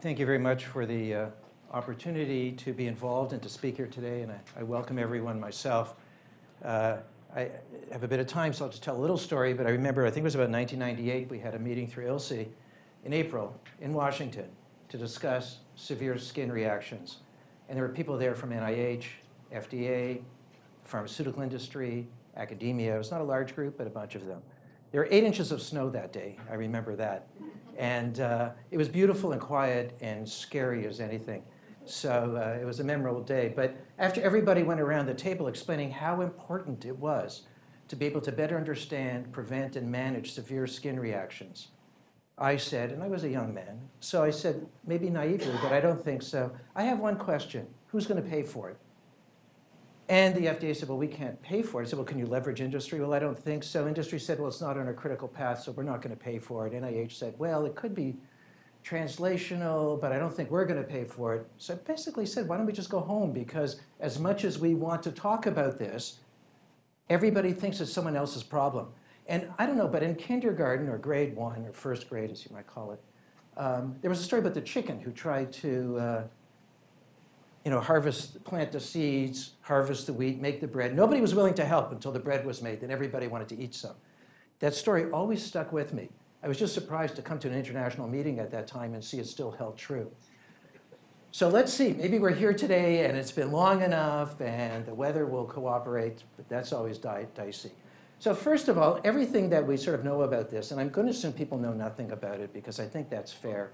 thank you very much for the uh, opportunity to be involved and to speak here today, and I, I welcome everyone myself. Uh, I have a bit of time, so I'll just tell a little story, but I remember, I think it was about 1998, we had a meeting through ILSI in April in Washington to discuss severe skin reactions. And there were people there from NIH, FDA, pharmaceutical industry, academia. It was not a large group, but a bunch of them. There were eight inches of snow that day. I remember that. And uh, it was beautiful and quiet and scary as anything. So uh, it was a memorable day. But after everybody went around the table explaining how important it was to be able to better understand, prevent, and manage severe skin reactions, I said, and I was a young man, so I said, maybe naively, but I don't think so. I have one question. Who's going to pay for it? And the FDA said, well, we can't pay for it. I said, well, can you leverage industry? Well, I don't think so. Industry said, well, it's not on a critical path, so we're not going to pay for it. NIH said, well, it could be translational, but I don't think we're going to pay for it. So I basically said, why don't we just go home? Because as much as we want to talk about this, everybody thinks it's someone else's problem. And I don't know, but in kindergarten or grade one or first grade, as you might call it, um, there was a story about the chicken who tried to uh, you know, harvest, plant the seeds, harvest the wheat, make the bread. Nobody was willing to help until the bread was made, then everybody wanted to eat some. That story always stuck with me. I was just surprised to come to an international meeting at that time and see it still held true. So let's see, maybe we're here today and it's been long enough and the weather will cooperate, but that's always di dicey. So first of all, everything that we sort of know about this, and I'm going to assume people know nothing about it because I think that's fair,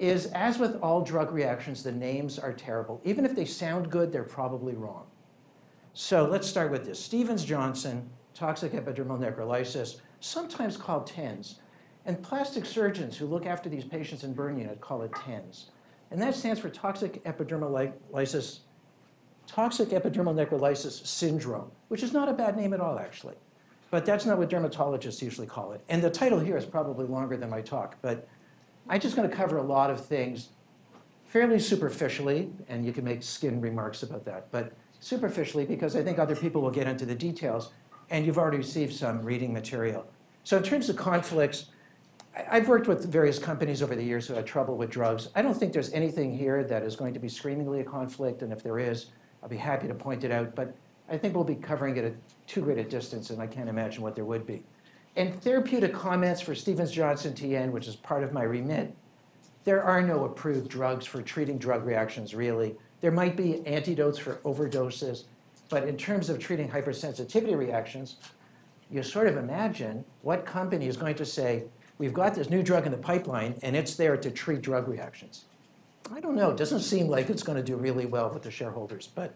is as with all drug reactions, the names are terrible. Even if they sound good, they're probably wrong. So let's start with this. Stevens-Johnson, toxic epidermal necrolysis, sometimes called TENS. And plastic surgeons who look after these patients in burn unit call it TENS. And that stands for toxic epidermal lysis, toxic epidermal necrolysis syndrome, which is not a bad name at all, actually. But that's not what dermatologists usually call it. And the title here is probably longer than my talk, but I'm just going to cover a lot of things fairly superficially, and you can make skin remarks about that, but superficially because I think other people will get into the details, and you've already received some reading material. So in terms of conflicts, I've worked with various companies over the years who had trouble with drugs. I don't think there's anything here that is going to be screamingly a conflict, and if there is, I'll be happy to point it out, but I think we'll be covering it at too great a distance, and I can't imagine what there would be. And therapeutic comments for Stevens-Johnson TN, which is part of my remit, there are no approved drugs for treating drug reactions, really. There might be antidotes for overdoses, but in terms of treating hypersensitivity reactions, you sort of imagine what company is going to say, we've got this new drug in the pipeline, and it's there to treat drug reactions. I don't know. It doesn't seem like it's going to do really well with the shareholders, but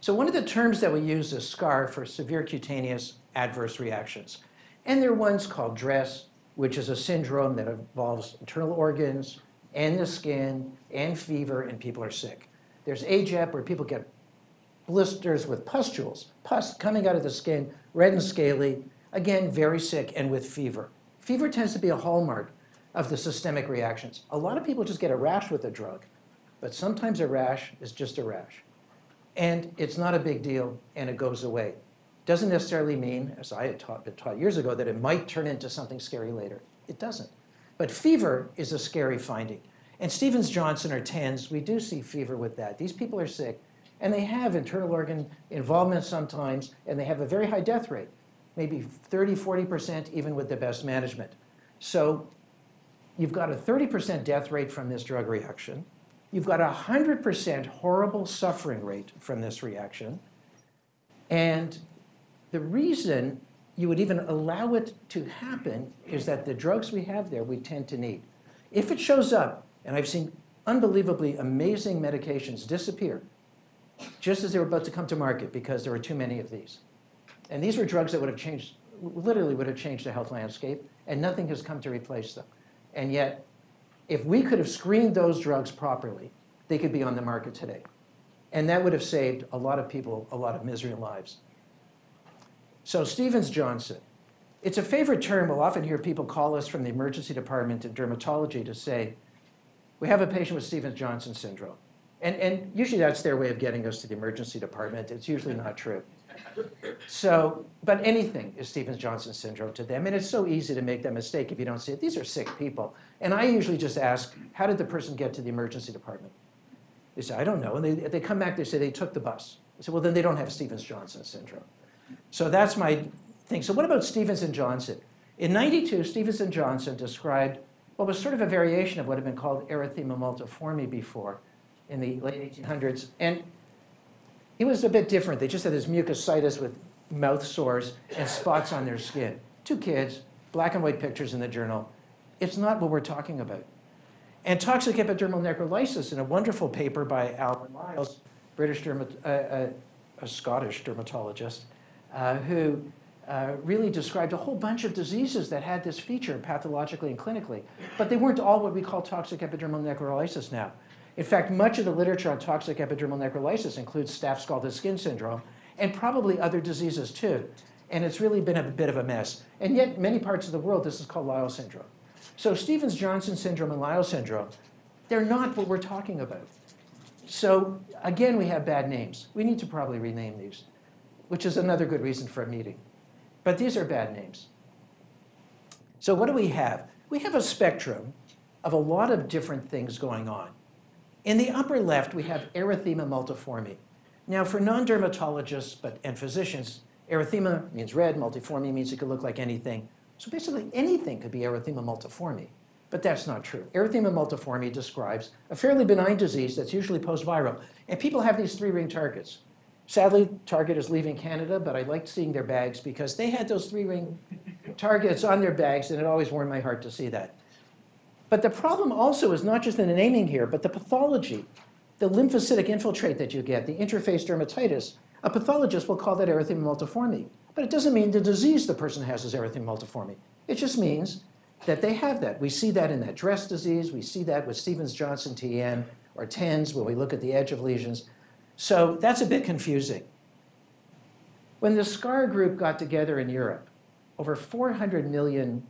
so one of the terms that we use is SCAR for severe cutaneous adverse reactions. And there are ones called DRESS, which is a syndrome that involves internal organs and the skin and fever and people are sick. There's AGEP where people get blisters with pustules, pus coming out of the skin, red and scaly, again, very sick and with fever. Fever tends to be a hallmark of the systemic reactions. A lot of people just get a rash with a drug, but sometimes a rash is just a rash and it's not a big deal, and it goes away. Doesn't necessarily mean, as I had taught, been taught years ago, that it might turn into something scary later. It doesn't. But fever is a scary finding. And Stevens-Johnson or TENS, we do see fever with that. These people are sick, and they have internal organ involvement sometimes, and they have a very high death rate, maybe 30, 40% even with the best management. So you've got a 30% death rate from this drug reaction. You've got a 100% horrible suffering rate from this reaction. And the reason you would even allow it to happen is that the drugs we have there we tend to need. If it shows up, and I've seen unbelievably amazing medications disappear just as they were about to come to market because there were too many of these. And these were drugs that would have changed, literally would have changed the health landscape, and nothing has come to replace them. And yet, if we could have screened those drugs properly, they could be on the market today. And that would have saved a lot of people a lot of misery and lives. So Stevens-Johnson. It's a favorite term. We'll often hear people call us from the emergency department in dermatology to say, we have a patient with Stevens-Johnson syndrome. And, and usually that's their way of getting us to the emergency department. It's usually not true. So, but anything is Stevens-Johnson syndrome to them, and it's so easy to make that mistake if you don't see it. These are sick people. And I usually just ask, how did the person get to the emergency department? They say, I don't know. And they, they come back, they say they took the bus. I say, well, then they don't have Stevens-Johnson syndrome. So that's my thing. So what about Stevens and Johnson? In 92, Stevens and Johnson described what was sort of a variation of what had been called erythema multiforme before in the late 1800s. And it was a bit different. They just had this mucositis with mouth sores and spots on their skin. Two kids, black and white pictures in the journal. It's not what we're talking about. And toxic epidermal necrolysis in a wonderful paper by Alan Lyell, British dermat uh, uh, a Scottish dermatologist, uh, who uh, really described a whole bunch of diseases that had this feature pathologically and clinically. But they weren't all what we call toxic epidermal necrolysis now. In fact, much of the literature on toxic epidermal necrolysis includes staph scalded skin syndrome and probably other diseases too. And it's really been a bit of a mess. And yet, many parts of the world, this is called Lyell syndrome. So Stevens-Johnson syndrome and Lyell syndrome, they're not what we're talking about. So again, we have bad names. We need to probably rename these, which is another good reason for a meeting. But these are bad names. So what do we have? We have a spectrum of a lot of different things going on. In the upper left, we have erythema multiforme. Now, for non-dermatologists but, and physicians, erythema means red, multiforme means it could look like anything. So basically, anything could be erythema multiforme. But that's not true. Erythema multiforme describes a fairly benign disease that's usually post-viral. And people have these three-ring targets. Sadly, Target is leaving Canada, but I liked seeing their bags because they had those three-ring targets on their bags, and it always warmed my heart to see that. But the problem also is not just in the naming here, but the pathology, the lymphocytic infiltrate that you get, the interface dermatitis. A pathologist will call that erythema multiforme. But it doesn't mean the disease the person has is erythema multiforme. It just means that they have that. We see that in that dress disease. We see that with Stevens-Johnson TN or TENS when we look at the edge of lesions. So that's a bit confusing. When the SCAR group got together in Europe, over 400 million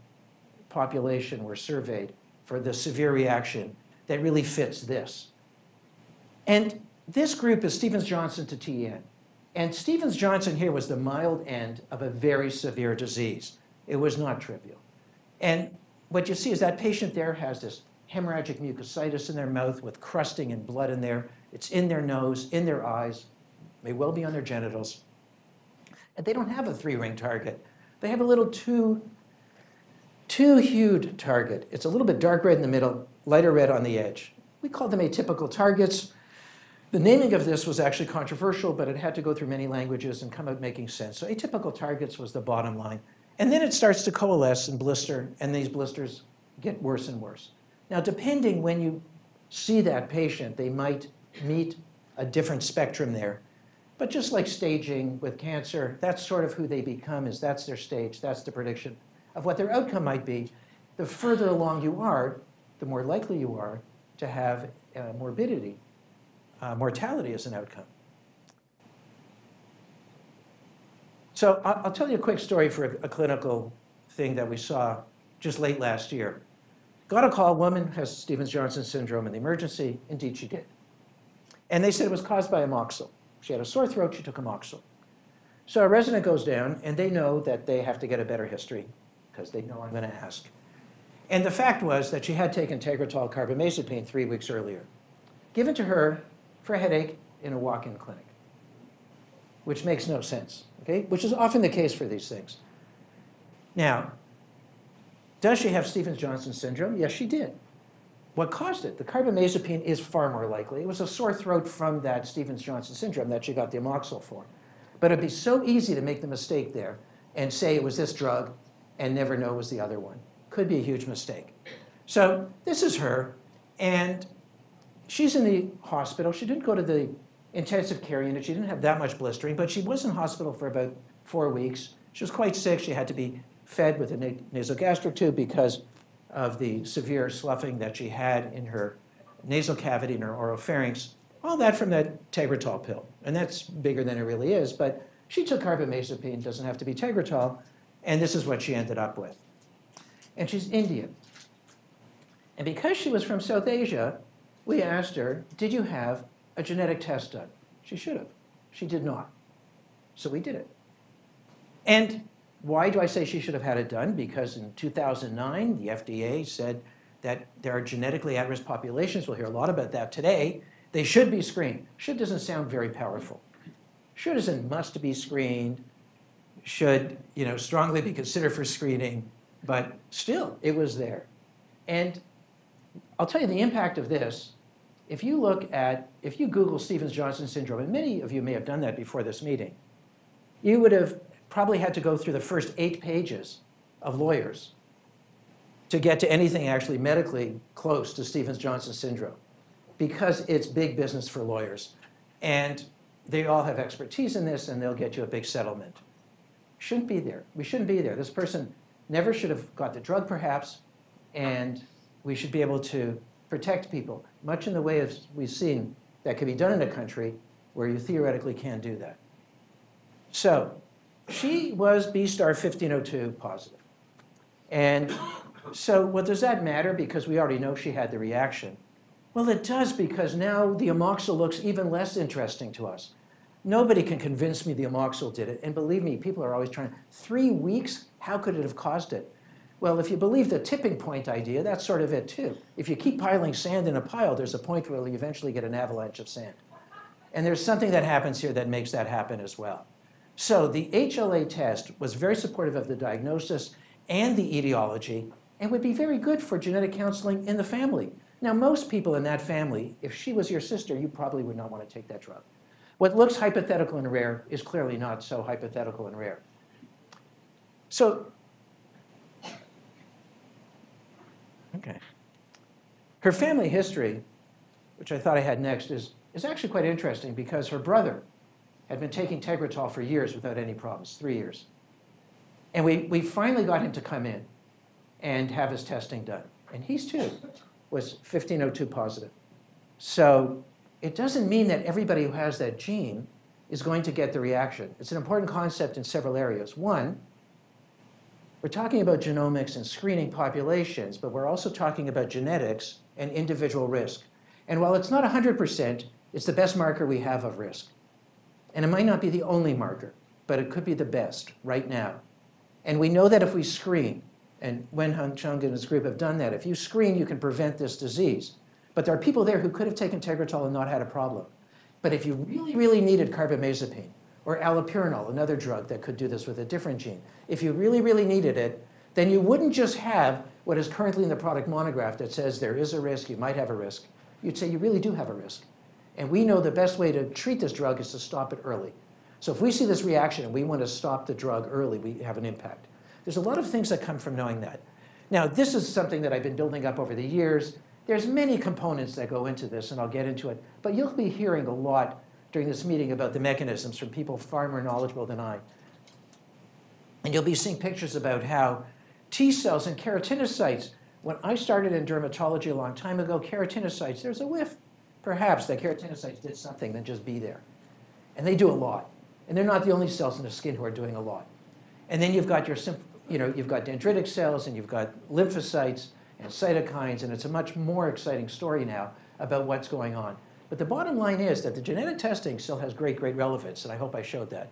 population were surveyed for the severe reaction that really fits this. And this group is Stevens-Johnson to TEN. And Stevens-Johnson here was the mild end of a very severe disease. It was not trivial. And what you see is that patient there has this hemorrhagic mucositis in their mouth with crusting and blood in there. It's in their nose, in their eyes, may well be on their genitals. And they don't have a three-ring target. They have a little two two-hued target. It's a little bit dark red in the middle, lighter red on the edge. We call them atypical targets. The naming of this was actually controversial, but it had to go through many languages and come out making sense. So atypical targets was the bottom line. And then it starts to coalesce and blister, and these blisters get worse and worse. Now, depending when you see that patient, they might meet a different spectrum there. But just like staging with cancer, that's sort of who they become, is that's their stage, that's the prediction of what their outcome might be, the further along you are, the more likely you are to have uh, morbidity, uh, mortality as an outcome. So I'll, tell you a quick story for a, a, clinical thing that we saw just late last year. Got a call, woman has Stevens-Johnson syndrome in the emergency. Indeed, she did. And they said it was caused by amoxil. She had a sore throat, she took amoxil. So a resident goes down, and they know that they have to get a better history because they know I'm going to ask. And the fact was that she had taken Tegretol carbamazepine three weeks earlier, given to her for a headache in a walk-in clinic, which makes no sense, okay? Which is often the case for these things. Now, does she have Stevens-Johnson syndrome? Yes, she did. What caused it? The carbamazepine is far more likely. It was a sore throat from that Stevens-Johnson syndrome that she got the amoxil for. But it'd be so easy to make the mistake there and say it was this drug and never know it was the other one. Could be a huge mistake. So this is her, and she's in the hospital. She didn't go to the intensive care unit. She didn't have that much blistering, but she was in hospital for about four weeks. She was quite sick. She had to be fed with a nasogastric tube because of the severe sloughing that she had in her nasal cavity and her oropharynx. All that from that Tegretol pill. And that's bigger than it really is, but she took carbamazepine, doesn't have to be Tegretol, and this is what she ended up with. And she's Indian. And because she was from South Asia, we asked her, did you have a genetic test done? She should have. She did not. So we did it. And why do I say she should have had it done? Because in 2009, the FDA said that there are genetically at-risk populations. We'll hear a lot about that today. They should be screened. Should doesn't sound very powerful. Should isn't must be screened, should you know, strongly be considered for screening, but still, it was there. And I'll tell you the impact of this. If you look at, if you Google Stevens-Johnson syndrome, and many of you may have done that before this meeting, you would have probably had to go through the first eight pages of lawyers to get to anything actually medically close to Stevens-Johnson syndrome because it's big business for lawyers. And they all have expertise in this and they'll get you a big settlement. Shouldn't be there. We shouldn't be there. This person never should have got the drug perhaps, and we should be able to protect people, much in the way as we've seen that could be done in a country where you theoretically can do that. So she was B star 1502 positive. And so what does that matter? Because we already know she had the reaction. Well, it does because now the amoxil looks even less interesting to us. Nobody can convince me the amoxil did it. And believe me, people are always trying, three weeks? How could it have caused it? Well, if you believe the tipping point idea, that's sort of it too. If you keep piling sand in a pile, there's a point where you eventually get an avalanche of sand. And there's something that happens here that makes that happen as well. So the HLA test was very supportive of the diagnosis and the etiology and would be very good for genetic counseling in the family. Now, most people in that family, if she was your sister, you probably would not want to take that drug. What looks hypothetical and rare is clearly not so hypothetical and rare. So, okay. Her family history, which I thought I had next, is, is actually quite interesting because her brother had been taking Tegretol for years without any problems, three years. And we, we finally got him to come in and have his testing done. And he's too was 1502 positive. So it doesn't mean that everybody who has that gene is going to get the reaction. It's an important concept in several areas. One, we're talking about genomics and screening populations, but we're also talking about genetics and individual risk. And while it's not 100%, it's the best marker we have of risk. And it might not be the only marker, but it could be the best right now. And we know that if we screen, and Wen-Hung Chung and his group have done that. If you screen, you can prevent this disease. But there are people there who could have taken Tegretol and not had a problem. But if you really, really needed carbamazepine or allopurinol, another drug that could do this with a different gene, if you really, really needed it, then you wouldn't just have what is currently in the product monograph that says there is a risk, you might have a risk. You'd say you really do have a risk. And we know the best way to treat this drug is to stop it early. So if we see this reaction and we want to stop the drug early, we have an impact. There's a lot of things that come from knowing that. Now, this is something that I've been building up over the years. There's many components that go into this, and I'll get into it. But you'll be hearing a lot during this meeting about the mechanisms from people far more knowledgeable than I. And you'll be seeing pictures about how T cells and keratinocytes, when I started in dermatology a long time ago, keratinocytes, there's a whiff, perhaps, that keratinocytes did something than just be there. And they do a lot. And they're not the only cells in the skin who are doing a lot. And then you've got your you know, you've got dendritic cells and you've got lymphocytes and cytokines, and it's a much more exciting story now about what's going on. But the bottom line is that the genetic testing still has great, great relevance, and I hope I showed that.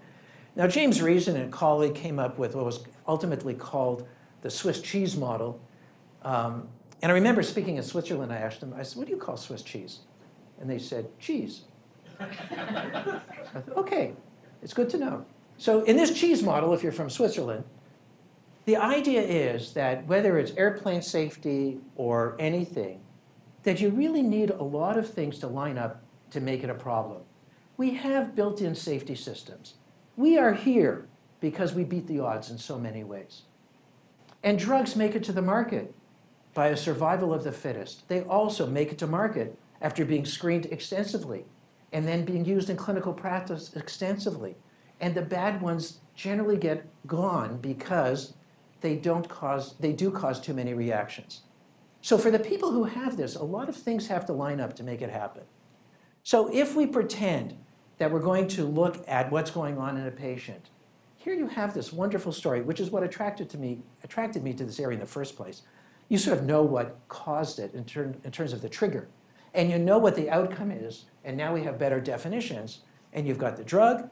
Now, James Reason and a colleague came up with what was ultimately called the Swiss cheese model. Um, and I remember speaking in Switzerland, I asked them, I said, what do you call Swiss cheese? And they said, cheese. thought, okay, it's good to know. So in this cheese model, if you're from Switzerland, the idea is that whether it's airplane safety or anything, that you really need a lot of things to line up to make it a problem. We have built-in safety systems. We are here because we beat the odds in so many ways. And drugs make it to the market by a survival of the fittest. They also make it to market after being screened extensively and then being used in clinical practice extensively. And the bad ones generally get gone because they don't cause, they do cause too many reactions. So for the people who have this, a lot of things have to line up to make it happen. So if we pretend that we're going to look at what's going on in a patient, here you have this wonderful story, which is what attracted, to me, attracted me to this area in the first place. You sort of know what caused it in, ter in terms of the trigger. And you know what the outcome is, and now we have better definitions. And you've got the drug,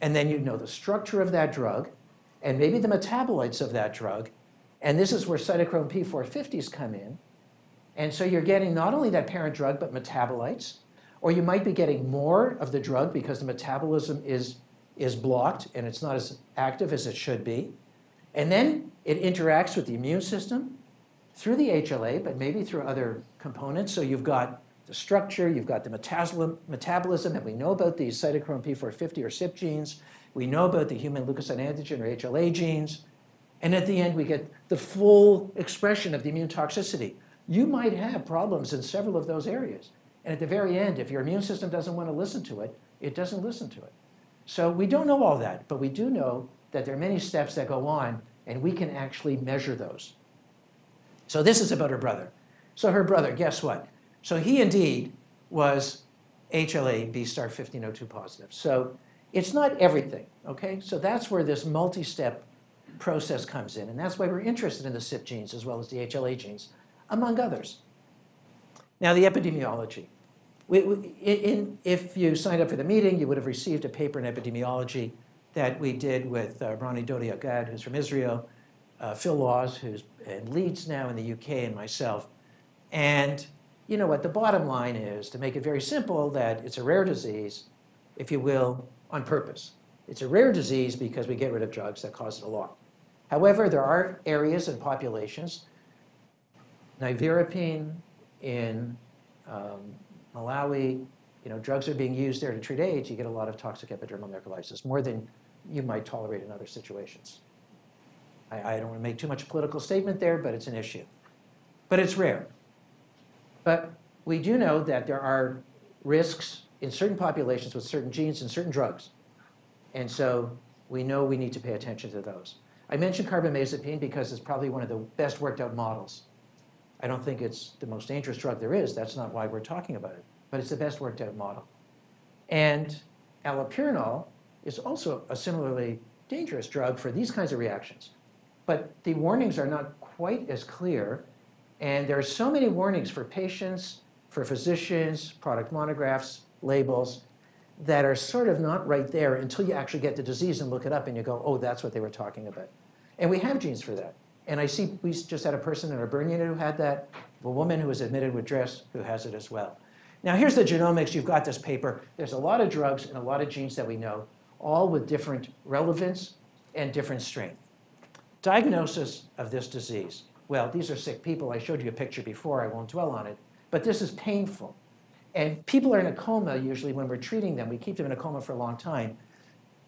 and then you know the structure of that drug, and maybe the metabolites of that drug, and this is where cytochrome P450s come in. And so you're getting not only that parent drug, but metabolites, or you might be getting more of the drug because the metabolism is, is blocked and it's not as active as it should be. And then it interacts with the immune system through the HLA, but maybe through other components. So you've got the structure, you've got the metabolism, and we know about these cytochrome P450 or CYP genes. We know about the human leukocyte antigen or HLA genes. And at the end, we get the full expression of the immune toxicity. You might have problems in several of those areas. And at the very end, if your immune system doesn't want to listen to it, it doesn't listen to it. So we don't know all that, but we do know that there are many steps that go on, and we can actually measure those. So this is about her brother. So her brother, guess what? So he indeed was HLA B star 1502 positive. So it's not everything, okay? So that's where this multi-step process comes in, and that's why we're interested in the CYP genes as well as the HLA genes, among others. Now the epidemiology. We, we, in, if you signed up for the meeting, you would have received a paper in epidemiology that we did with uh, Ronnie Dodiuk-Gad, who's from Israel, uh, Phil Laws, who's in Leeds now in the UK, and myself. And you know what, the bottom line is, to make it very simple, that it's a rare disease, if you will, on purpose. It's a rare disease because we get rid of drugs that cause it a lot. However, there are areas and populations, nevirapine in um, Malawi, you know, drugs are being used there to treat AIDS, you get a lot of toxic epidermal necrolysis, more than you might tolerate in other situations. I, I don't want to make too much political statement there, but it's an issue. But it's rare. But we do know that there are risks in certain populations with certain genes and certain drugs. And so we know we need to pay attention to those. I mentioned carbamazepine because it's probably one of the best worked out models. I don't think it's the most dangerous drug there is. That's not why we're talking about it. But it's the best worked out model. And allopurinol is also a similarly dangerous drug for these kinds of reactions. But the warnings are not quite as clear and there are so many warnings for patients, for physicians, product monographs, labels, that are sort of not right there until you actually get the disease and look it up and you go, oh, that's what they were talking about. And we have genes for that. And I see we just had a person in our burn unit who had that, a woman who was admitted with DRESS who has it as well. Now here's the genomics, you've got this paper. There's a lot of drugs and a lot of genes that we know, all with different relevance and different strength. Diagnosis of this disease. Well, these are sick people. I showed you a picture before. I won't dwell on it. But this is painful. And people are in a coma usually when we're treating them. We keep them in a coma for a long time.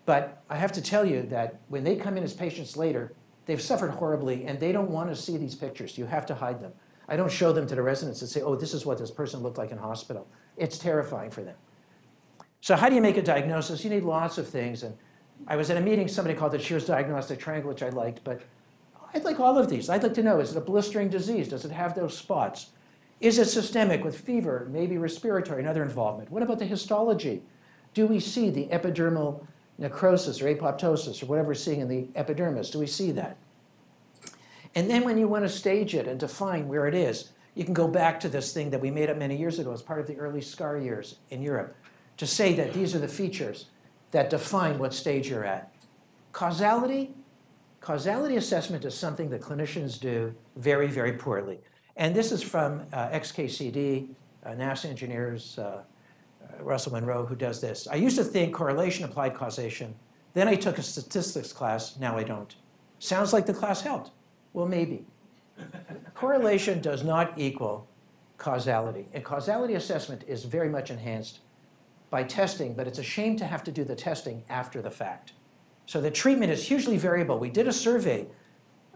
But I have to tell you that when they come in as patients later, they've suffered horribly and they don't want to see these pictures. You have to hide them. I don't show them to the residents and say, oh, this is what this person looked like in hospital. It's terrifying for them. So how do you make a diagnosis? You need lots of things. And I was at a meeting, somebody called the Shear's Diagnostic Triangle, which I liked, but I'd like all of these. I'd like to know, is it a blistering disease? Does it have those spots? Is it systemic with fever, maybe respiratory and other involvement? What about the histology? Do we see the epidermal necrosis or apoptosis or whatever we're seeing in the epidermis? Do we see that? And then when you want to stage it and define where it is, you can go back to this thing that we made up many years ago as part of the early SCAR years in Europe to say that these are the features that define what stage you're at. Causality, Causality assessment is something that clinicians do very, very poorly. And this is from uh, XKCD, uh, NASA engineers, uh, uh, Russell Munroe, who does this. I used to think correlation applied causation. Then I took a statistics class, now I don't. Sounds like the class helped. Well, maybe. correlation does not equal causality. And causality assessment is very much enhanced by testing, but it's a shame to have to do the testing after the fact. So the treatment is hugely variable. We did a survey,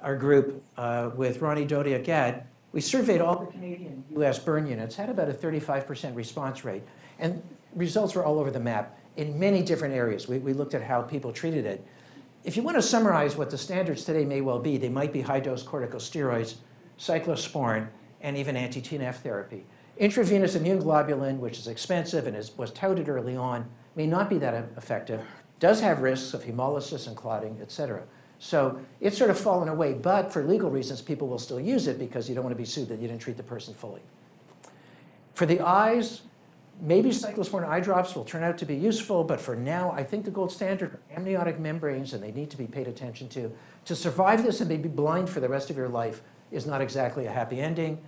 our group, uh, with Ronnie Dodiuk-Gad. We surveyed all the Canadian US burn units, had about a 35% response rate. And results were all over the map in many different areas. We, we looked at how people treated it. If you want to summarize what the standards today may well be, they might be high-dose corticosteroids, cyclosporin, and even anti-TNF therapy. Intravenous immune globulin, which is expensive and is, was touted early on, may not be that effective does have risks of hemolysis and clotting, et cetera. So it's sort of fallen away, but for legal reasons, people will still use it because you don't want to be sued that you didn't treat the person fully. For the eyes, Maybe cyclosporin eye drops will turn out to be useful, but for now, I think the gold standard are amniotic membranes, and they need to be paid attention to. To survive this and be blind for the rest of your life is not exactly a happy ending.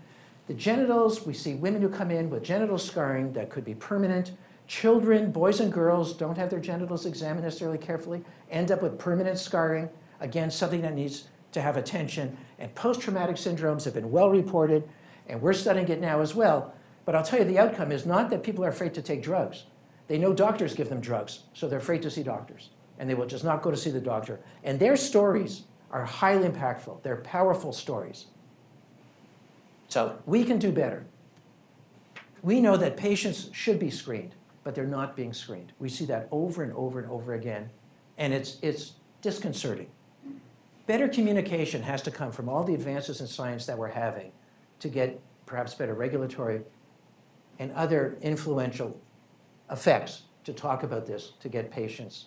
The genitals, we see women who come in with genital scarring that could be permanent. Children, boys and girls, don't have their genitals examined necessarily carefully, end up with permanent scarring. Again, something that needs to have attention. And post-traumatic syndromes have been well reported, and we're studying it now as well. But I'll tell you, the outcome is not that people are afraid to take drugs. They know doctors give them drugs, so they're afraid to see doctors. And they will just not go to see the doctor. And their stories are highly impactful. They're powerful stories. So we can do better. We know that patients should be screened, but they're not being screened. We see that over and over and over again, and it's, it's disconcerting. Better communication has to come from all the advances in science that we're having to get perhaps better regulatory and other influential effects to talk about this, to get patients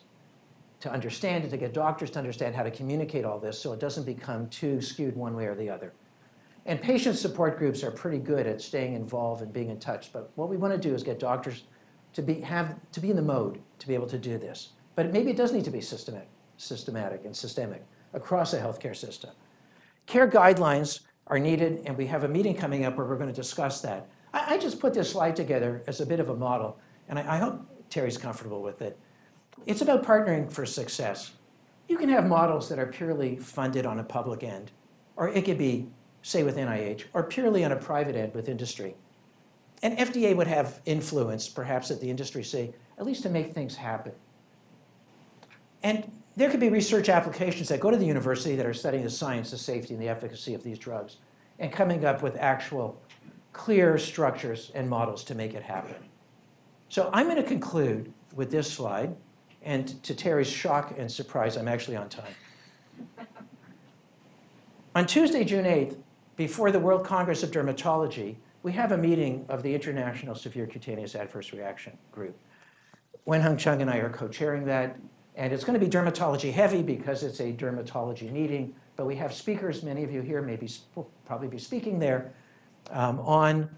to understand it, to get doctors to understand how to communicate all this so it doesn't become too skewed one way or the other. And patient support groups are pretty good at staying involved and being in touch, but what we want to do is get doctors to be, have, to be in the mode to be able to do this. But maybe it does need to be systematic, systematic and systemic across the healthcare system. Care guidelines are needed, and we have a meeting coming up where we're going to discuss that. I, I just put this slide together as a bit of a model, and I, I hope Terry's comfortable with it. It's about partnering for success. You can have models that are purely funded on a public end, or it could be, say, with NIH, or purely on a private end with industry. And FDA would have influence, perhaps at the industry, say, at least to make things happen. And there could be research applications that go to the university that are studying the science, the safety, and the efficacy of these drugs, and coming up with actual clear structures and models to make it happen. So I'm going to conclude with this slide, and to Terry's shock and surprise, I'm actually on time. on Tuesday, June 8th, before the World Congress of Dermatology, we have a meeting of the International Severe Cutaneous Adverse Reaction Group. Wen-Hung Chung and I are co-chairing that, and it's going to be dermatology heavy because it's a dermatology meeting, but we have speakers, many of you here may be, will probably be speaking there, um, on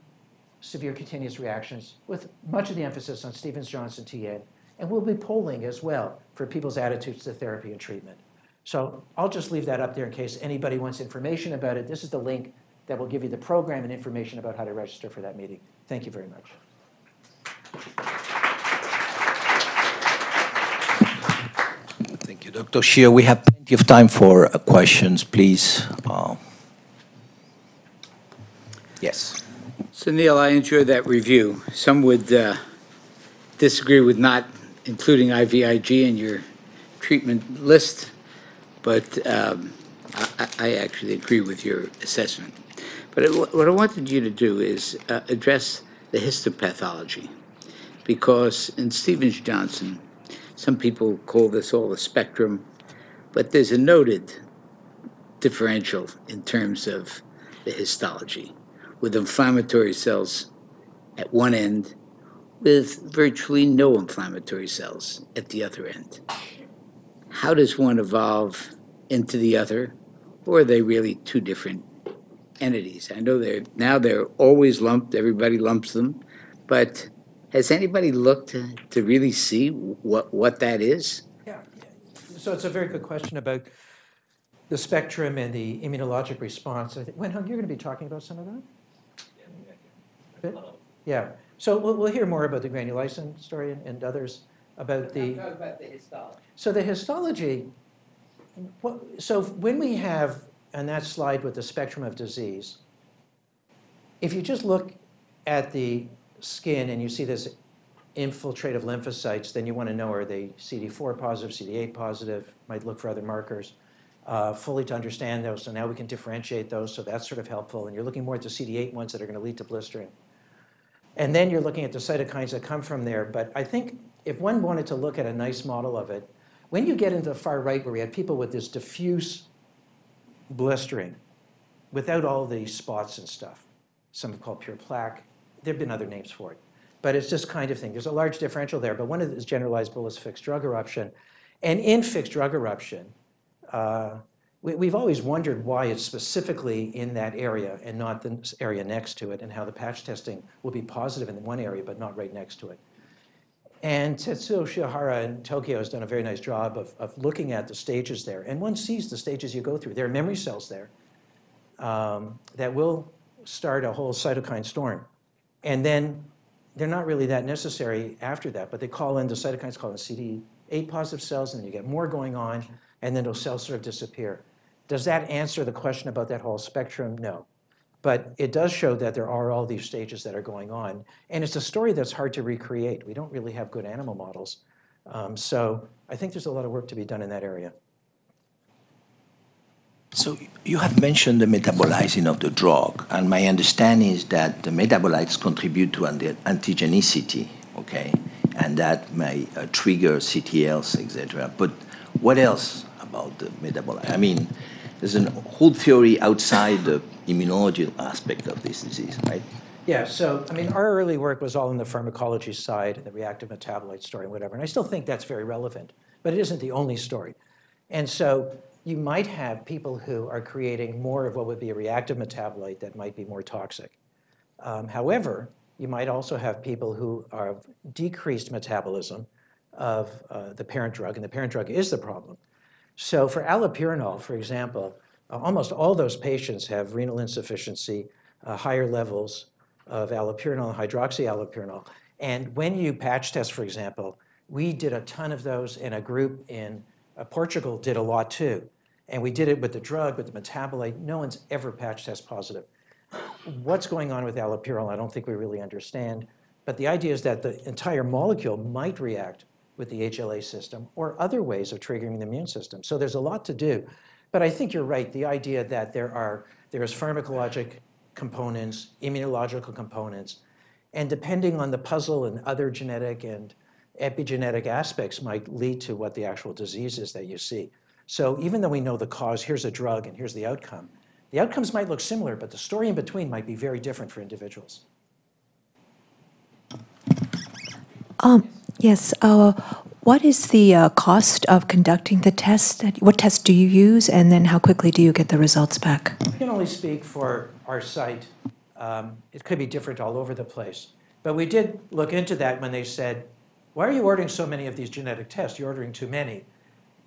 severe cutaneous reactions with much of the emphasis on Stevens-Johnson TN. And we'll be polling as well for people's attitudes to therapy and treatment. So I'll just leave that up there in case anybody wants information about it. This is the link that will give you the program and information about how to register for that meeting. Thank you very much. Thank you, Dr. Shear. We have plenty of time for uh, questions, please. Uh, Yes. So Neil, I enjoyed that review. Some would uh, disagree with not including IVIG in your treatment list, but um, I I actually agree with your assessment. But it- what I wanted you to do is uh, address the histopathology, because in Stevens-Johnson, some people call this all a spectrum, but there's a noted differential in terms of the histology, with inflammatory cells at one end, with virtually no inflammatory cells at the other end. How does one evolve into the other, or are they really two different entities? I know they're now they're always lumped. Everybody lumps them, but has anybody looked to, to really see what what that is? Yeah, so it's a very good question about the spectrum and the immunologic response. I think, Wen-Hung, you're going to be talking about some of that? Bit? Yeah, so we'll, we'll hear more about the granulysin story and, and others about the. about the histology. So the histology, what, so when we have, on that slide with the spectrum of disease, if you just look at the skin and you see this infiltrative lymphocytes, then you want to know are they CD4 positive, CD8 positive, might look for other markers, uh, fully to understand those. So now we can differentiate those, so that's sort of helpful. And you're looking more at the CD8 ones that are going to lead to blistering. And then you're looking at the cytokines that come from there. But I think if one wanted to look at a nice model of it, when you get into the far right where we had people with this diffuse blistering without all the spots and stuff, some have called pure plaque, there have been other names for it. But it's this kind of thing. There's a large differential there, but one of it is generalized bullous fixed drug eruption. And in fixed drug eruption, uh, we, we've always wondered why it's specifically in that area and not the area next to it, and how the patch testing will be positive in one area but not right next to it. And Tetsuo Shiohara in Tokyo has done a very nice job of, of looking at the stages there. And one sees the stages you go through. There are memory cells there um, that will start a whole cytokine storm. And then they're not really that necessary after that, but they call in the cytokines called in CD8 positive cells, and then you get more going on, and then those cells sort of disappear. Does that answer the question about that whole spectrum? No. But it does show that there are all these stages that are going on. And it's a story that's hard to recreate. We don't really have good animal models. Um, so I think there's a lot of work to be done in that area. So you have mentioned the metabolizing of the drug, and my understanding is that the metabolites contribute to anti- antigenicity, okay, and that may uh, trigger CTLs, etc. But what else about the metabolite? I mean, there's a whole theory outside the immunology aspect of this disease, right? Yeah, so, I mean, our early work was all in the pharmacology side, the reactive metabolite story, and whatever. And I still think that's very relevant, but it isn't the only story. And so you might have people who are creating more of what would be a reactive metabolite that might be more toxic. Um, however, you might also have people who are decreased metabolism of uh, the parent drug, and the parent drug is the problem. So for allopurinol, for example, uh, almost all those patients have renal insufficiency, uh, higher levels of allopurinol, and hydroxyallopurinol. And when you patch test, for example, we did a ton of those, and a group in uh, Portugal did a lot too. And we did it with the drug, with the metabolite. No one's ever patch test positive. What's going on with allopurinol, I don't think we really understand. But the idea is that the entire molecule might react with the HLA system or other ways of triggering the immune system. So there's a lot to do. But I think you're right, the idea that there are there's pharmacologic components, immunological components, and depending on the puzzle and other genetic and epigenetic aspects might lead to what the actual disease is that you see. So even though we know the cause, here's a drug and here's the outcome, the outcomes might look similar, but the story in between might be very different for individuals. Um, yes. Uh, what is the uh, cost of conducting the test? What test do you use, and then how quickly do you get the results back? I can only speak for our site. Um, it could be different all over the place. But we did look into that when they said, why are you ordering so many of these genetic tests? You're ordering too many.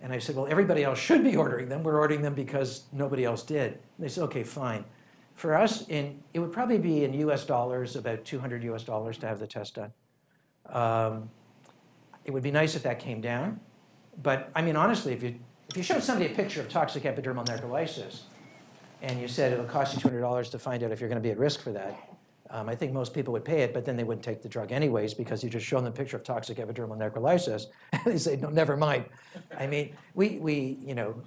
And I said, well, everybody else should be ordering them. We're ordering them because nobody else did. And they said, okay, fine. For us, in, it would probably be in US dollars, about 200 US dollars to have the test done. Um, it would be nice if that came down. But I mean, honestly, if you, if you showed somebody a picture of toxic epidermal necrolysis and you said it'll cost you $200 to find out if you're going to be at risk for that, um, I think most people would pay it, but then they wouldn't take the drug anyways because you just show them a picture of toxic epidermal necrolysis and they say, no, never mind. I mean, we, we, you know,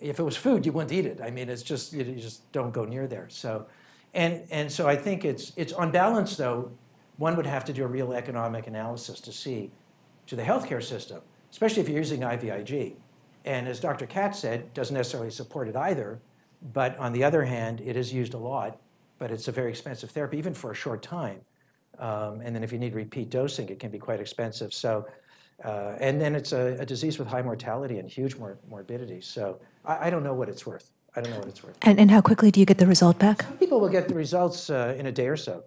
if it was food, you wouldn't eat it. I mean, it's just, you just don't go near there. So, and, and so I think it's, it's on balance though, one would have to do a real economic analysis to see to the healthcare system, especially if you're using IVIG. And as Dr. Katz said, doesn't necessarily support it either, but on the other hand, it is used a lot, but it's a very expensive therapy, even for a short time. Um, and then if you need repeat dosing, it can be quite expensive. So, uh, and then it's a, a disease with high mortality and huge mor- morbidity. So I, I don't know what it's worth. I don't know what it's worth. And, and how quickly do you get the result back? People will get the results uh, in a day or so.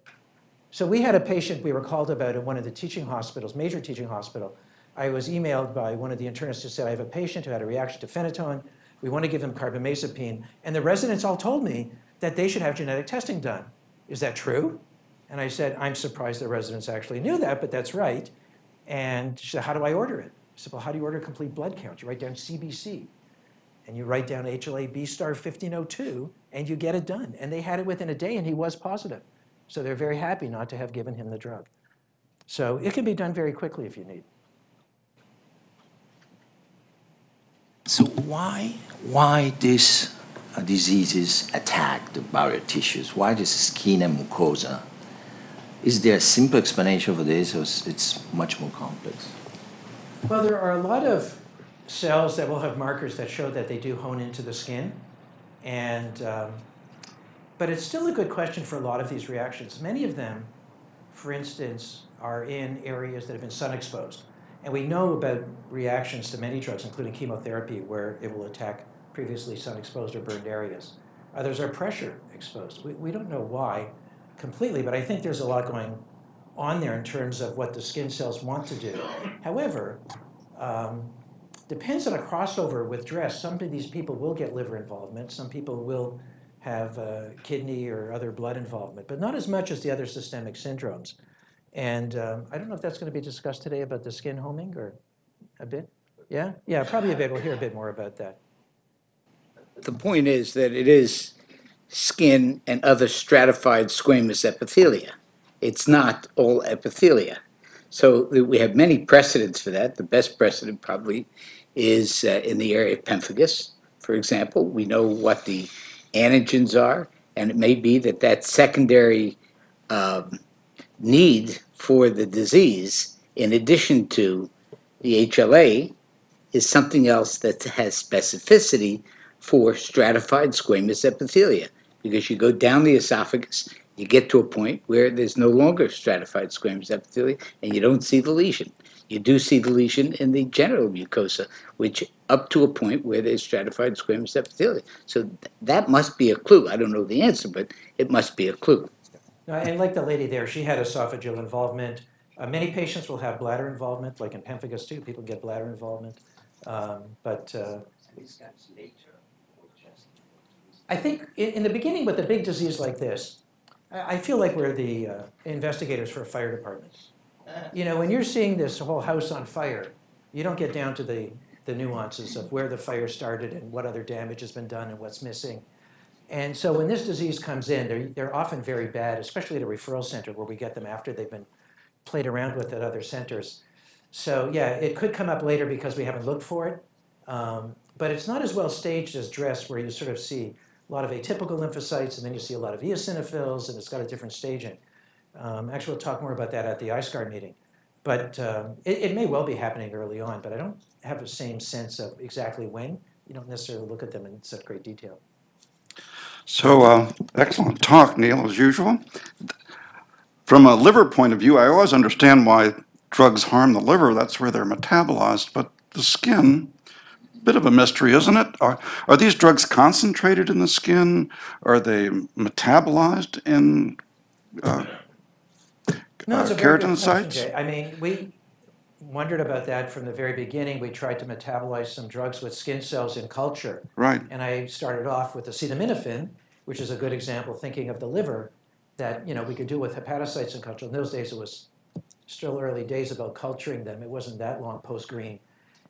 So we had a patient we were called about at one of the teaching hospitals, major teaching hospital. I was emailed by one of the internists who said, I have a patient who had a reaction to phenytoin. We want to give him carbamazepine. And the residents all told me that they should have genetic testing done. Is that true? And I said, I'm surprised the residents actually knew that, but that's right. And she said, how do I order it? I said, well, how do you order a complete blood count? You write down CBC and you write down HLA B star 1502 and you get it done. And they had it within a day and he was positive. So they're very happy not to have given him the drug. So it can be done very quickly if you need. So why, why these uh, diseases attack the barrier tissues? Why this skin and mucosa? Is there a simple explanation for this, or is it's much more complex? Well, there are a lot of cells that will have markers that show that they do hone into the skin. And, um, but it's still a good question for a lot of these reactions. Many of them, for instance, are in areas that have been sun exposed. And we know about reactions to many drugs, including chemotherapy, where it will attack previously sun-exposed or burned areas. Others are pressure exposed. We, we don't know why completely, but I think there's a lot going on there in terms of what the skin cells want to do. However, um, depends on a crossover with dress. Some of these people will get liver involvement. Some people will have uh, kidney or other blood involvement, but not as much as the other systemic syndromes. And um, I don't know if that's going to be discussed today about the skin homing or a bit. Yeah, yeah, probably a bit. We'll hear a bit more about that. The point is that it is skin and other stratified squamous epithelia. It's not all epithelia. So we have many precedents for that. The best precedent probably is uh, in the area of pemphigus, for example. We know what the antigens are, and it may be that that secondary um, need for the disease, in addition to the HLA, is something else that has specificity for stratified squamous epithelia. Because you go down the esophagus, you get to a point where there's no longer stratified squamous epithelia, and you don't see the lesion. You do see the lesion in the genital mucosa, which up to a point where there's stratified squamous epithelia. So th- that must be a clue. I don't know the answer, but it must be a clue. And like the lady there, she had esophageal involvement. Uh, many patients will have bladder involvement, like in pemphigus too. People get bladder involvement. Um, but uh, I think in, in the beginning with a big disease like this, I, I feel like we're the uh, investigators for a fire department. You know, when you're seeing this whole house on fire, you don't get down to the, the nuances of where the fire started and what other damage has been done and what's missing. And so when this disease comes in, they're, they're often very bad, especially at a referral center where we get them after they've been played around with at other centers. So yeah, it could come up later because we haven't looked for it. Um, but it's not as well staged as DRESS where you sort of see a lot of atypical lymphocytes and then you see a lot of eosinophils and it's got a different staging. Um, actually, we'll talk more about that at the ISCAR meeting. But um, it, it may well be happening early on, but I don't have the same sense of exactly when. You don't necessarily look at them in such great detail. So, uh, excellent talk, Neil, as usual. From a liver point of view, I always understand why drugs harm the liver. That's where they're metabolized. But the skin, bit of a mystery, isn't it? Are, are these drugs concentrated in the skin? Are they metabolized in uh, No, uh, question, keratinocytes? Jay. I mean, we wondered about that from the very beginning. We tried to metabolize some drugs with skin cells in culture. Right. And I started off with acetaminophen, which is a good example, thinking of the liver, that, you know, we could do with hepatocytes in culture. In those days, it was still early days about culturing them. It wasn't that long post-green.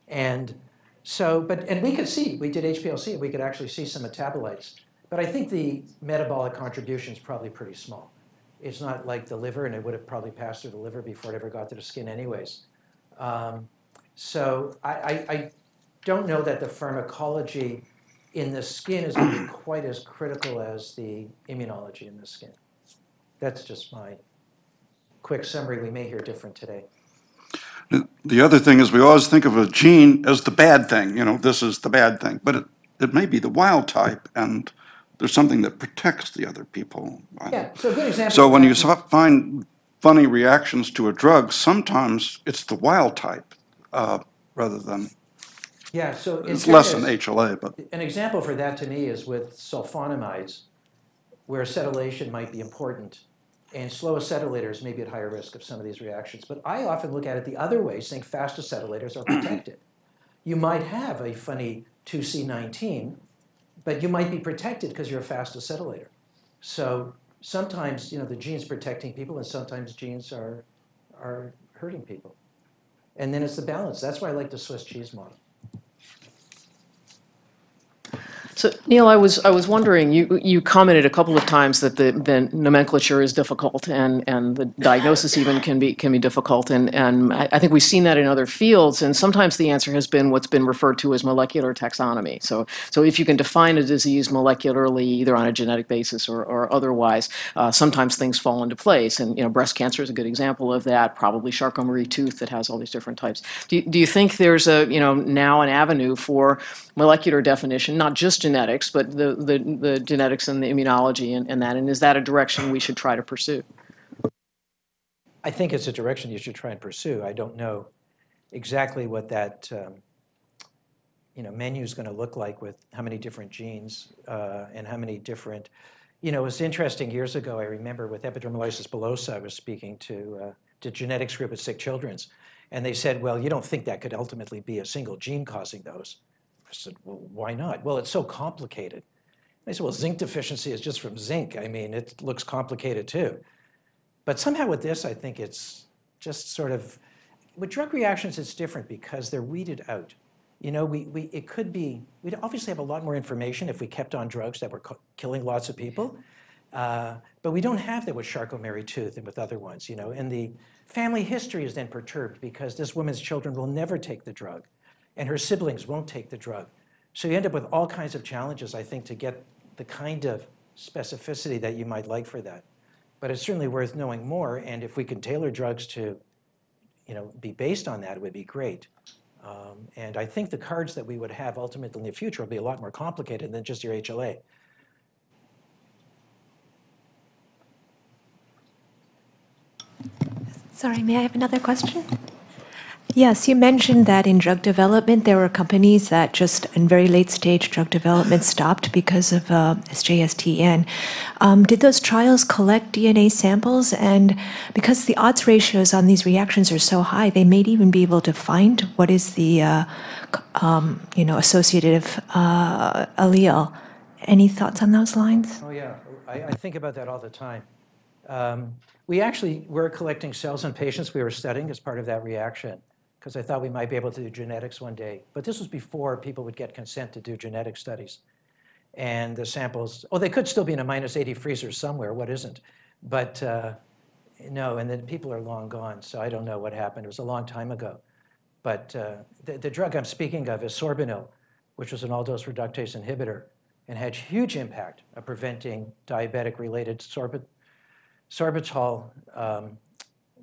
And so, but, and we could see, we did HPLC, and we could actually see some metabolites. But I think the metabolic contribution is probably pretty small. It's not like the liver, and it would have probably passed through the liver before it ever got to the skin anyways. Um, so I, I, I don't know that the pharmacology in the skin is going to be quite as critical as the immunology in the skin. That's just my quick summary. We may hear different today. The other thing is we always think of a gene as the bad thing, you know, this is the bad thing, but it, it may be the wild type and there's something that protects the other people. Yeah, so a good example. So when you find funny reactions to a drug, sometimes it's the wild type uh, rather than, Yeah, so. it's less than HLA, but An example for that to me is with sulfonamides, where acetylation might be important, and slow acetylators may be at higher risk of some of these reactions. But I often look at it the other way, saying fast acetylators are protected. You might have a funny 2C19, but you might be protected because you're a fast acetylator. So sometimes, you know, the gene's protecting people, and sometimes genes are, are hurting people. And then it's the balance. That's why I like the Swiss cheese model. So Neil, I was, I was wondering, you, you commented a couple of times that the, the nomenclature is difficult and, and the diagnosis even can be, can be difficult. And, and I, I think we've seen that in other fields. And sometimes the answer has been what's been referred to as molecular taxonomy. So, so if you can define a disease molecularly, either on a genetic basis or, or otherwise, uh, sometimes things fall into place. And, you know, breast cancer is a good example of that, probably Charcot-Marie-Tooth that has all these different types. Do, you- do you think there's a, you know, now an avenue for molecular definition, not just genetics, but the, the, the genetics and the immunology and, and that? And is that a direction we should try to pursue? I think it's a direction you should try and pursue. I don't know exactly what that um, you know, menu is going to look like with how many different genes uh, and how many different, you know, it was interesting years ago, I remember with epidermolysis bullosa, I was speaking to uh, the genetics group at Sick Children's, and they said, well, you don't think that could ultimately be a single gene causing those? I said, well, why not? Well, it's so complicated. They said, well, zinc deficiency is just from zinc. I mean, it looks complicated too. But somehow with this, I think it's just sort of, with drug reactions, it's different because they're weeded out. You know, we, we, it could be, we'd obviously have a lot more information if we kept on drugs that were killing lots of people. Uh, but we don't have that with Charcot-Marie-Tooth and with other ones, you know. And the family history is then perturbed because this woman's children will never take the drug and her siblings won't take the drug. So you end up with all kinds of challenges, I think, to get the kind of specificity that you might like for that. But it's certainly worth knowing more, and if we can tailor drugs to, you know, be based on that, it would be great. Um, and I think the cards that we would have ultimately in the future will be a lot more complicated than just your HLA. Sorry, may I have another question? Yes, you mentioned that in drug development, there were companies that just in very late stage drug development stopped because of uh, SJS/TEN. Um, did those trials collect DNA samples? And because the odds ratios on these reactions are so high, they may even be able to find what is the uh, um, you know associative uh, allele. Any thoughts on those lines? Oh, yeah, I, I think about that all the time. Um, we actually were collecting cells in patients we were studying as part of that reaction, because I thought we might be able to do genetics one day. But this was before people would get consent to do genetic studies. And the samples, oh, they could still be in a minus 80 freezer somewhere, what isn't? But uh, no, and then people are long gone, so I don't know what happened. It was a long time ago. But uh, the, the drug I'm speaking of is sorbinil, which was an aldose reductase inhibitor and had huge impact of preventing diabetic-related sorbit, sorbitol um,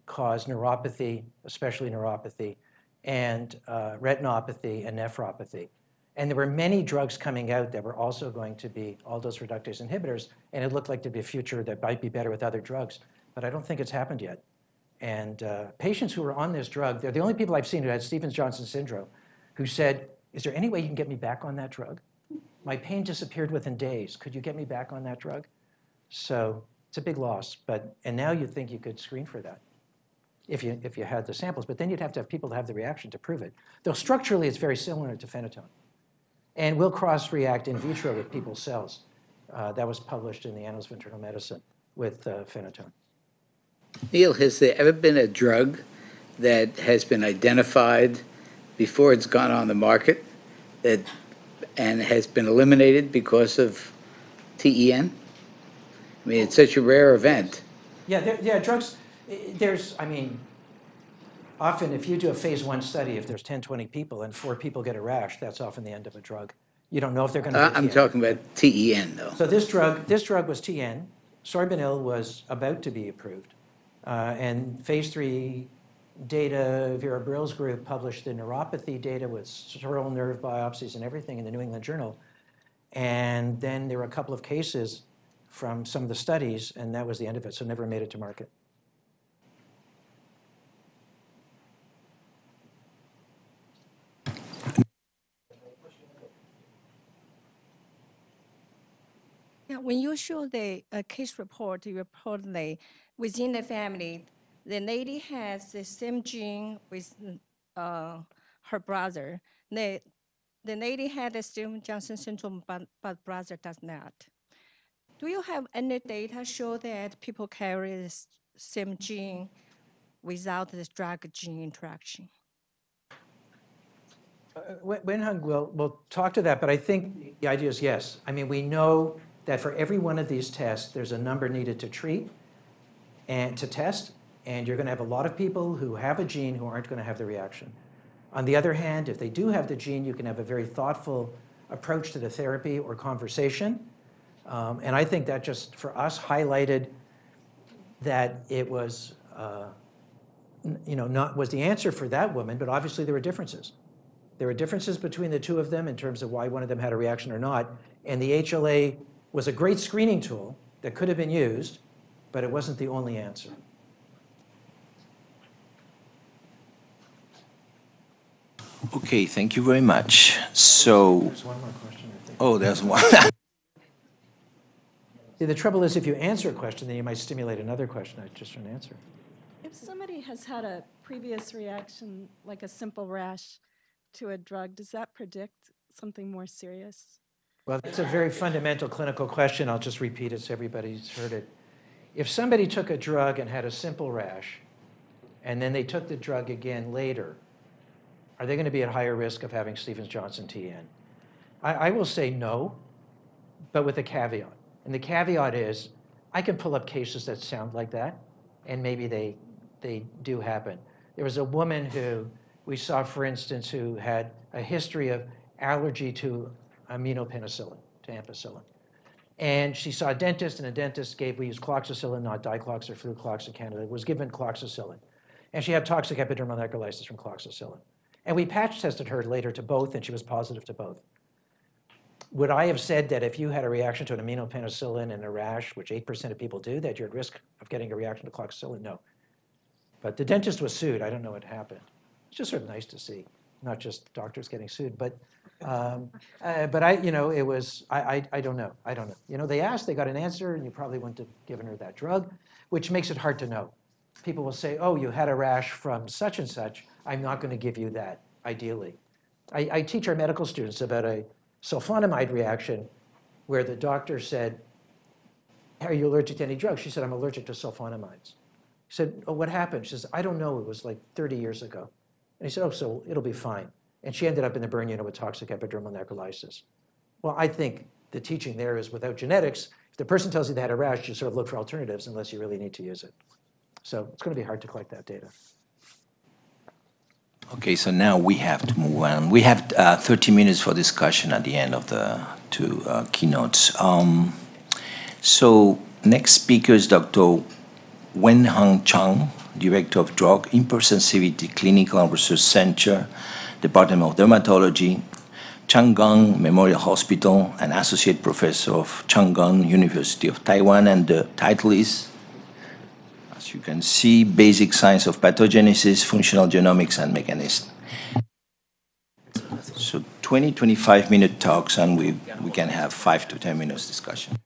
caused neuropathy, especially neuropathy, and uh, retinopathy and nephropathy. And there were many drugs coming out that were also going to be aldose reductase inhibitors, and it looked like there'd be a future that might be better with other drugs. But I don't think it's happened yet. And uh, patients who were on this drug, they're the only people I've seen who had Stevens-Johnson syndrome, who said, is there any way you can get me back on that drug? My pain disappeared within days. Could you get me back on that drug? So it's a big loss, but, and now you think you could screen for that if you, if you had the samples, but then you'd have to have people to have the reaction to prove it. Though structurally, it's very similar to phenytoin. And will cross-react in vitro with people's cells. Uh, that was published in the Annals of Internal Medicine with uh, phenytoin. Neil, has there ever been a drug that has been identified before it's gone on the market that, and has been eliminated because of TEN? I mean, it's such a rare event. Yeah, there, yeah, drugs, there's, I mean, often if you do a phase one study, if there's 10, 20 people and four people get a rash, that's often the end of a drug. You don't know if they're going to get I'm talking about TEN, though. So this drug, this drug was TEN. Sorbinil was about to be approved. Uh, and phase three data, Vera Bril's group published the neuropathy data with sural nerve biopsies and everything in the New England Journal. And then there were a couple of cases from some of the studies, and that was the end of it, so never made it to market. Yeah, when you show the uh, case report, you report the, within the family, the lady has the same gene with uh, her brother. The, the lady had the Stevens-Johnson syndrome, but, but brother does not. Do you have any data show that people carry the same gene without this drug gene interaction? Wen- Wen-Hung will, will talk to that, but I think the idea is yes. I mean, we know that for every one of these tests, there's a number needed to treat and to test, and you're going to have a lot of people who have a gene who aren't going to have the reaction. On the other hand, if they do have the gene, you can have a very thoughtful approach to the therapy or conversation. Um, and I think that just, for us, highlighted that it was, uh, you know, not, was the answer for that woman, but obviously there were differences. There were differences between the two of them in terms of why one of them had a reaction or not. And the HLA was a great screening tool that could have been used, but it wasn't the only answer. Okay, thank you very much. So, There's one more question, I think. oh, there's one. See, the trouble is if you answer a question, then you might stimulate another question. I just don't answer. If somebody has had a previous reaction, like a simple rash to a drug, does that predict something more serious? Well, that's a very fundamental clinical question. I'll just repeat it so everybody's heard it. If somebody took a drug and had a simple rash, and then they took the drug again later, are they going to be at higher risk of having Stevens-Johnson TEN? I, I will say no, but with a caveat. And the caveat is, I can pull up cases that sound like that, and maybe they, they do happen. There was a woman who we saw, for instance, who had a history of allergy to aminopenicillin, to ampicillin. And she saw a dentist, and a dentist gave, we use cloxacillin, not diclox or fluclox in Canada, was given cloxacillin. And she had toxic epidermal necrolysis from cloxacillin. And we patch tested her later to both, and she was positive to both. Would I have said that if you had a reaction to an aminopenicillin and a rash, which 8% of people do, that you're at risk of getting a reaction to cloxacillin? No. But the dentist was sued. I don't know what happened. It's just sort of nice to see, not just doctors getting sued, but, um, uh, but I, you know, it was, I, I, I don't know. I don't know. You know, they asked, they got an answer, and you probably wouldn't have given her that drug, which makes it hard to know. People will say, oh, you had a rash from such and such. I'm not going to give you that, ideally. I, I teach our medical students about a sulfonamide reaction where the doctor said, are you allergic to any drugs? She said, I'm allergic to sulfonamides. He said, oh, what happened? She says, I don't know. It was like 30 years ago. And he said, oh, so it'll be fine. And she ended up in the burn unit with toxic epidermal necrolysis. Well, I think the teaching there is without genetics, if the person tells you they had a rash, you sort of look for alternatives unless you really need to use it. So it's going to be hard to collect that data. Okay, so now we have to move on. We have uh, 30 minutes for discussion at the end of the two uh, keynotes. Um, so next speaker is Dr. Wen-Hung Chung, Director of Drug Hypersensitivity Clinical Research Center, Department of Dermatology, Chang Gung Memorial Hospital, and Associate Professor of Chang Gung University of Taiwan, and the title is as you can see, basic science of pathogenesis, functional genomics, and mechanism. So 20, 25 minute talks, and we, we can have five to 10 minutes discussion.